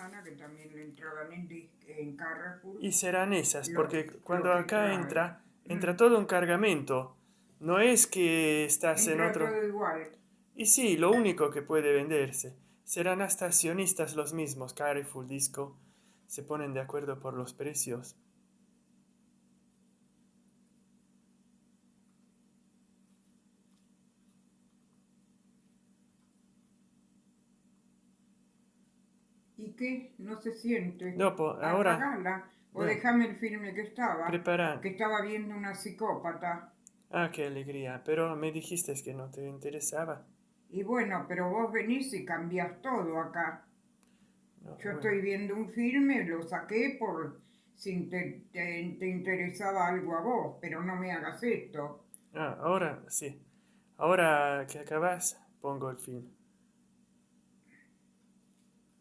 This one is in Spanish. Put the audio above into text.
semana que también le entraban en, en Carrefour. Y serán esas, porque cuando acá entra, entra todo un cargamento. No es que estás en Entra otro... todo igual. Y sí, lo único que puede venderse. Serán hasta accionistas los mismos, Carrefour, Disco. Se ponen de acuerdo por los precios. ¿Y qué? No se siente. No, po- ahora- Apagala, o No. déjame el filme que estaba. Prepara. Que estaba viendo una psicópata. Ah, qué alegría. Pero me dijiste que no te interesaba. Y bueno, pero vos venís y cambias todo acá. No, Yo bueno. estoy viendo un filme, lo saqué por si te, te- te interesaba algo a vos, pero no me hagas esto. Ah, ahora sí. Ahora que acabas, pongo el film.